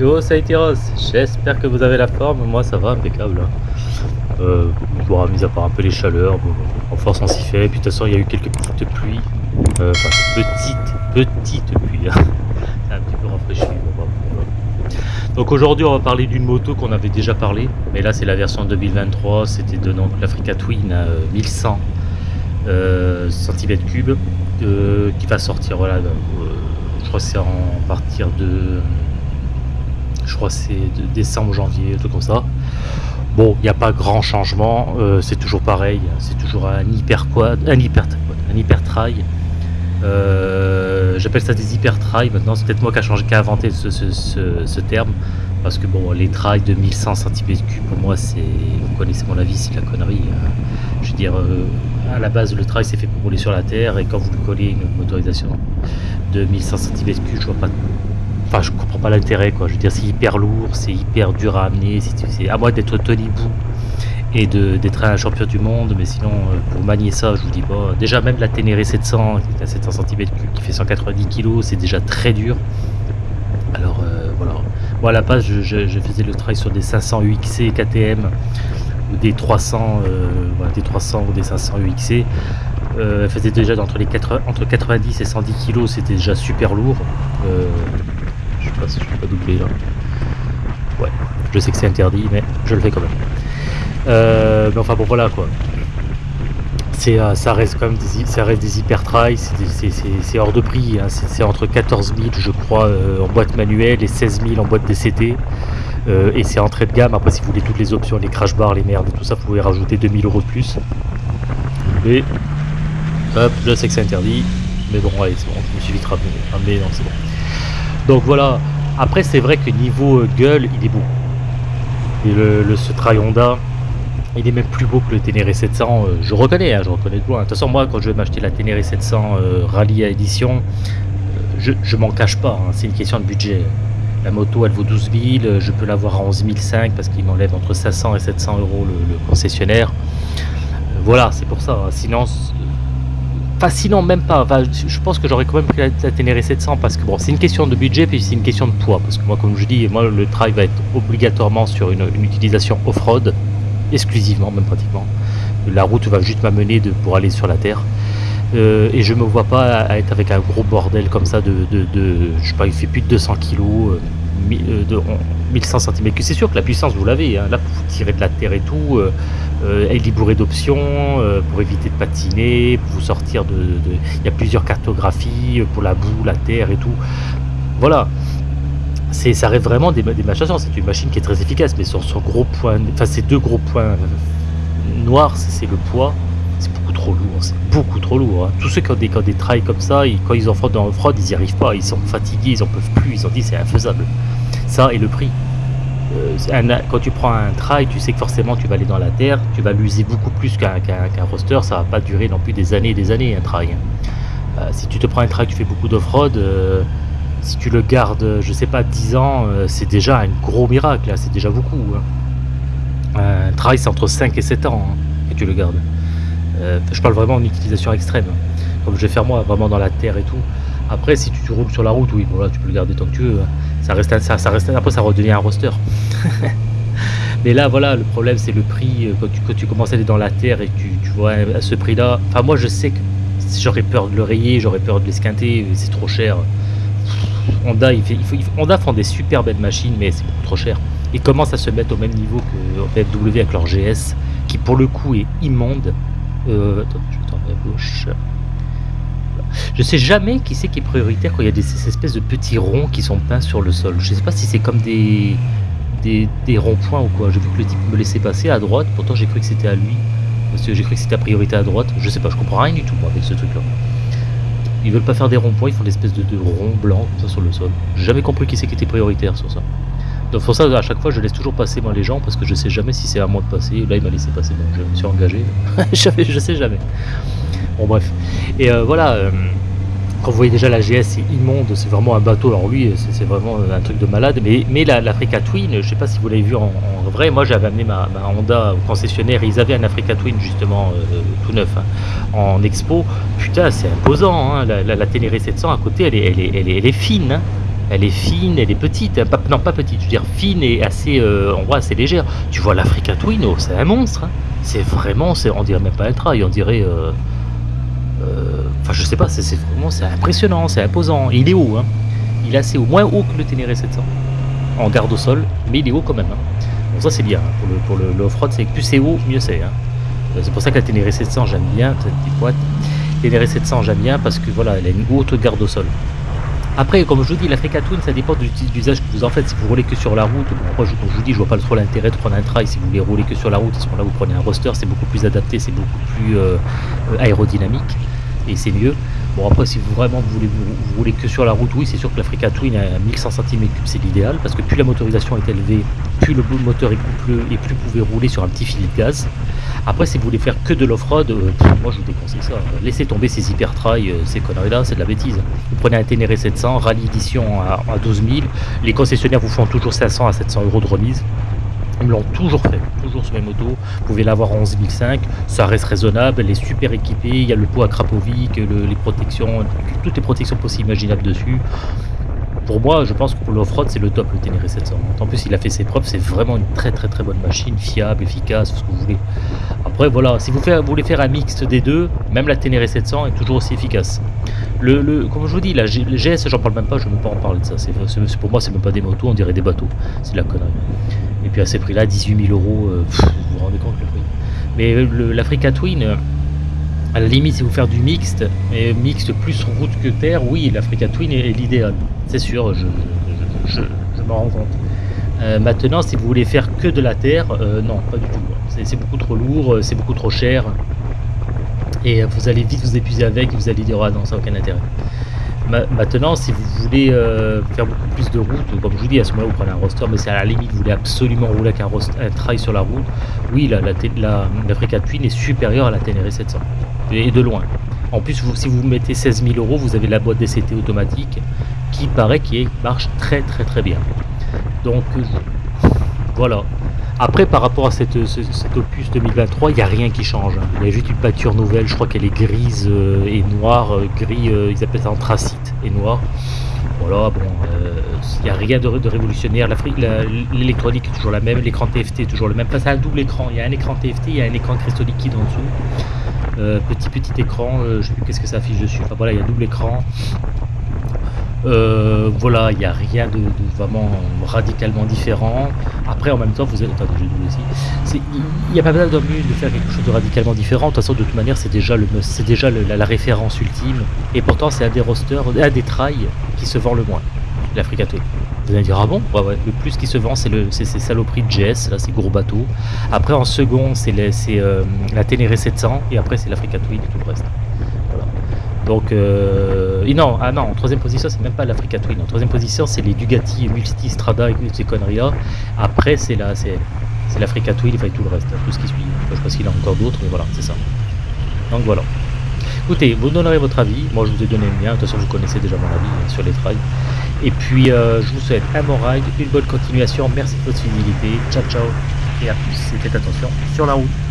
Yo, ça a été Ross. J'espère que vous avez la forme. Moi, ça va, impeccable. Euh, bon, mis à part un peu les chaleurs, en force on s'y fait. Puis de toute façon, il y a eu quelques petites pluies. Euh, enfin, petites, petites pluies. Hein. Un petit peu rafraîchi. Bon, donc aujourd'hui, on va parler d'une moto qu'on avait déjà parlé. Mais là, c'est la version 2023. C'était de l'Africa Twin à 1100 euh, cm3 euh, qui va sortir. Voilà, euh, je crois que c'est en partir de je crois c'est de décembre, janvier, tout comme ça. Bon, il n'y a pas grand changement, euh, c'est toujours pareil, c'est toujours un hyper quad, un hyper, un hyper trail. Euh, j'appelle ça des hyper trails maintenant, c'est peut-être moi qui a changé, qui a inventé ce, terme, parce que bon, les trails de 1100 cm3 pour moi, c'est, vous connaissez mon avis, c'est la connerie. Hein. Je veux dire, euh, à la base, le trail c'est fait pour rouler sur la terre, et quand vous lui collez une motorisation de 1100 cm3, je vois pas Enfin, je comprends pas l'intérêt, quoi. Je veux dire, c'est hyper lourd, c'est hyper dur à amener. C'est à moi d'être Tony Bou et d'être un champion du monde, mais sinon, euh, pour manier ça, je vous dis pas. Déjà, même la Ténéré 700, qui est à 700 cm3, qui fait 190 kg, c'est déjà très dur. Alors, euh, voilà. Moi, à la base, je, faisais le travail sur des 500 UXC KTM ou des 300, euh, des 300 ou des 500 UXC. Faisait déjà entre, les 80, entre 90 et 110 kg, c'était déjà super lourd. Je sais pas si je peux pas doubler là. Ouais, je sais que c'est interdit, mais je le fais quand même. Euh, mais enfin bon voilà quoi. Euh, ça reste quand même des, ça reste des hyper trails, c'est hors de prix, hein. c'est entre 14 000 je crois euh, en boîte manuelle et 16 000 en boîte DCT. et c'est entrée de gamme, après si vous voulez toutes les options, les crash bars, les merdes et tout ça, vous pouvez rajouter 2000 euros de plus. Et hop, je sais que c'est interdit, mais bon allez c'est bon, je me suis vite ramené, non c'est bon. Donc voilà, après c'est vrai que niveau euh, gueule, il est beau. Et le, le ce Honda, il est même plus beau que le Ténéré 700, euh, je reconnais, hein, je reconnais de loin. De toute façon, moi, quand je vais m'acheter la Ténéré 700 euh, Rallye à édition, je, je m'en cache pas, hein, c'est une question de budget. La moto, elle vaut 12 000, je peux l'avoir à 11 500 parce qu'il m'enlève entre 500 et 700 euros le, concessionnaire. voilà, c'est pour ça. Hein. Sinon, Sinon, même pas. je pense que j'aurais quand même pris la, Ténéré 700 parce que bon, c'est une question de budget puis c'est une question de poids. Parce que moi, comme je dis, moi, le trail va être obligatoirement sur une, utilisation off-road, exclusivement, même pratiquement. La route va juste m'amener pour aller sur la terre. Euh, et je me vois pas être avec un gros bordel comme ça de, je sais pas, il fait plus de 200 kg, euh, de 1100 cm3. C'est sûr que la puissance, vous l'avez. Hein. Là, pour tirer de la terre et tout, euh, euh, elle est bourrée d'options euh, pour éviter de patiner, pour vous sortir de... Il y a plusieurs cartographies pour la boue, la terre et tout. Voilà. Ça reste vraiment des, des machins. C'est une machine qui est très efficace, mais son gros point, enfin ces deux gros points noirs, c'est, le poids. C'est beaucoup trop lourd, c'est beaucoup trop lourd. Hein. Tous ceux qui ont des, trails comme ça, quand ils en font dans le ils n'y arrivent pas. Ils sont fatigués, ils en peuvent plus. Ils ont dit c'est infaisable. Ça et le prix. Euh, quand tu prends un trail, tu sais que forcément tu vas aller dans la terre, tu vas l'user beaucoup plus qu'un roster, ça va pas durer non plus des années et des années un trail. Hein. Euh, si tu te prends un trail, tu fais beaucoup d'off-road, euh, si tu le gardes, je sais pas, 10 ans, c'est déjà un gros miracle, c'est déjà beaucoup. Hein. Un trail c'est entre 5 et 7 ans hein, que tu le gardes. je parle vraiment en utilisation extrême, comme je vais faire moi, vraiment dans la terre et tout. Après, si tu, roules sur la route, oui, voilà, tu peux le garder tant que tu veux. Ça reste, ça, ça reste, après, ça redevient un roster. Mais là, voilà, le problème, c'est le prix. Euh, quand tu, commences à aller dans la terre et tu, tu vois à ce prix-là. Enfin, moi, je sais que j'aurais peur de le rayer, j'aurais peur de l'esquinter, c'est trop cher. Honda, il fait, il faut, Honda font des super belles machines, mais c'est trop cher. Ils commencent à se mettre au même niveau que BMW avec leur GS, qui pour le coup est immonde. Euh, attends, je vais à gauche. Je sais jamais qui c'est qui est prioritaire quand il y a des, ces espèces de petits ronds qui sont peints sur le sol. Je sais pas si c'est comme des, ronds-points ou quoi. J'ai vu que le type me laissait passer à droite, pourtant j'ai cru que c'était à lui. Parce que j'ai cru que c'était à priorité à droite. Je sais pas, je comprends rien du tout avec ce truc là. Ils veulent pas faire des ronds-points, ils font des espèces de, ronds blancs comme ça sur le sol. J'ai jamais compris qui c'est qui était prioritaire sur ça. Donc pour ça, à chaque fois, je laisse toujours passer moi les gens parce que je sais jamais si c'est à moi de passer. Là, il m'a laissé passer, donc je me suis engagé. je sais jamais. Bon bref. Et euh, voilà, euh, quand vous voyez déjà la GS, c'est immonde, c'est vraiment un bateau. Alors lui, c'est vraiment un truc de malade. Mais, l'Africa Twin, je sais pas si vous l'avez vu en, vrai, moi j'avais amené ma, Honda au concessionnaire, ils avaient un Africa Twin justement euh, tout neuf hein, en expo. Putain, c'est imposant, hein. la, Ténéré 700 à côté, elle est, fine. Hein. Elle est fine, elle est petite, non pas petite, je veux dire fine et assez, on voit assez légère. Tu vois l'Africa Twin, oh, c'est un monstre. C'est vraiment, c'est, on dirait même pas un trail, on dirait, enfin je sais pas, c'est vraiment, c'est impressionnant, c'est imposant. Et il est haut, hein. il est assez haut, moins haut que le Ténéré 700 en garde au sol, mais il est haut quand même. hein. Bon ça c'est bien, hein. pour le, pour le, le off-road, c'est plus c'est haut, mieux c'est. hein. Euh, C'est pour ça que la Ténéré 700 j'aime bien, cette petite boîte. Ténéré 700 j'aime bien parce que voilà, elle a une haute garde au sol. Après, comme je vous dis, l'Africa Twin, ça dépend du type d'usage que vous en faites. Si vous roulez que sur la route, bon, je, je vous dis, je vois pas trop l'intérêt de prendre un trail. Si vous voulez rouler que sur la route, à ce moment-là, vous prenez un roster, c'est beaucoup plus adapté, c'est beaucoup plus euh, euh, aérodynamique et c'est mieux. Bon, après, si vous vraiment voulez vous, que sur la route, oui, c'est sûr que l'Africa Twin à 1100 cm3, c'est l'idéal parce que plus la motorisation est élevée, plus le moteur est coupleux et plus vous pouvez rouler sur un petit filet de gaz. Après, si vous voulez faire que de l'off-road, euh, moi je vous déconseille ça. Laissez tomber ces hyper euh, ces conneries-là, c'est de la bêtise. Vous prenez un Ténéré 700, rallye édition à, à 12 000. Les concessionnaires vous font toujours 500 à 700 euros de remise. Ils me l'ont toujours fait, toujours sur mes motos. Vous pouvez l'avoir en 11 500, ça reste raisonnable, elle est super équipée. Il y a le pot à Krapovic, le- les protections, toutes les protections possibles imaginables dessus. Pour moi, je pense que pour l'off-road, c'est le top, le Ténéré 700. En plus, il a fait ses preuves, c'est vraiment une très très très bonne machine, fiable, efficace, ce que vous voulez. Après, voilà, si vous, voulez faire un mixte des deux, même la Ténéré 700 est toujours aussi efficace. Le, comme je vous dis, la le GS, j'en parle même pas, je ne veux pas en parler de ça. C'est- pour moi, c'est même pas des motos, on dirait des bateaux. C'est la connerie. Et puis à ces prix-là, 18 000 euros, euh, vous vous rendez compte le prix. Mais l'Africa Twin, euh, à la limite, si vous faire du mixte, et mixte plus route que terre, oui, l'Africa Twin est, l'idéal. C'est sûr, je, m'en rends compte. Euh, maintenant, si vous voulez faire que de la terre, non, pas du tout. C'est, beaucoup trop lourd, c'est beaucoup trop cher. Et vous allez vite vous épuiser avec, vous allez dire, ah non, ça n'a aucun intérêt. Ma- Maintenant, si vous voulez euh, faire beaucoup plus de route, comme je vous dis, à ce moment-là, vous prenez un roster, mais c'est à la limite, vous voulez absolument rouler avec un, trail sur la route, oui, la, la, Twin est supérieure à la Ténéré 700. Et de loin. En plus, si vous mettez 16 000 euros, vous avez la boîte DCT automatique qui paraît qui marche très très très bien. Donc euh, voilà. Après, par rapport à cet opus 2023, il n'y a rien qui change. hein. Il y a juste une pâture nouvelle, je crois qu'elle est grise euh, et noire, gris, ils appellent ça anthracite et noir. Voilà, bon, euh, il n'y a rien de, révolutionnaire. L'électronique est toujours la même, l'écran TFT est toujours le même. Enfin, c'est un double écran. Il y a un écran TFT, il y a un écran cristaux liquide en dessous. Euh, petit petit écran, euh, je sais plus qu'est-ce que ça affiche dessus. Enfin voilà, il y a double écran. Euh, voilà, il n'y a rien de, de vraiment radicalement différent. Après, en même temps, vous êtes. Ici. C'est- Il n'y a pas besoin de de faire quelque chose de radicalement différent. De toute façon, de toute manière, c'est déjà, le, c'est déjà la, référence ultime. Et pourtant, c'est un des rosters, un des trails qui se vend le moins. L'Africa. Vous allez dire, ah bon? Ouais, ouais. Le plus qui se vend, c'est le, c'est ces saloperies de GS, là, ces gros bateaux. Après, en second, c'est, euh, la Ténéré 700. Et après, c'est l'Africa Twin et tout le reste. Donc, euh, non, ah non, en troisième position, c'est même pas l'Africa Twin. En troisième position, c'est les Bugatti Multistrada et ces conneries-là. Après, c'est la, c'est, l'Africa Twin, enfin, tout le reste, tout ce qui suit. Je sais pas s'il y en a encore d'autres, mais voilà, c'est ça. Donc voilà. Écoutez, vous donnerez votre avis. Moi, je vous ai donné le mien. De toute façon, vous connaissez déjà mon avis euh, sur les trails. Et puis, euh, je vous souhaite un bon ride, une bonne continuation. Merci de votre fidélité. Ciao, ciao. Et à plus. Et faites attention sur la route.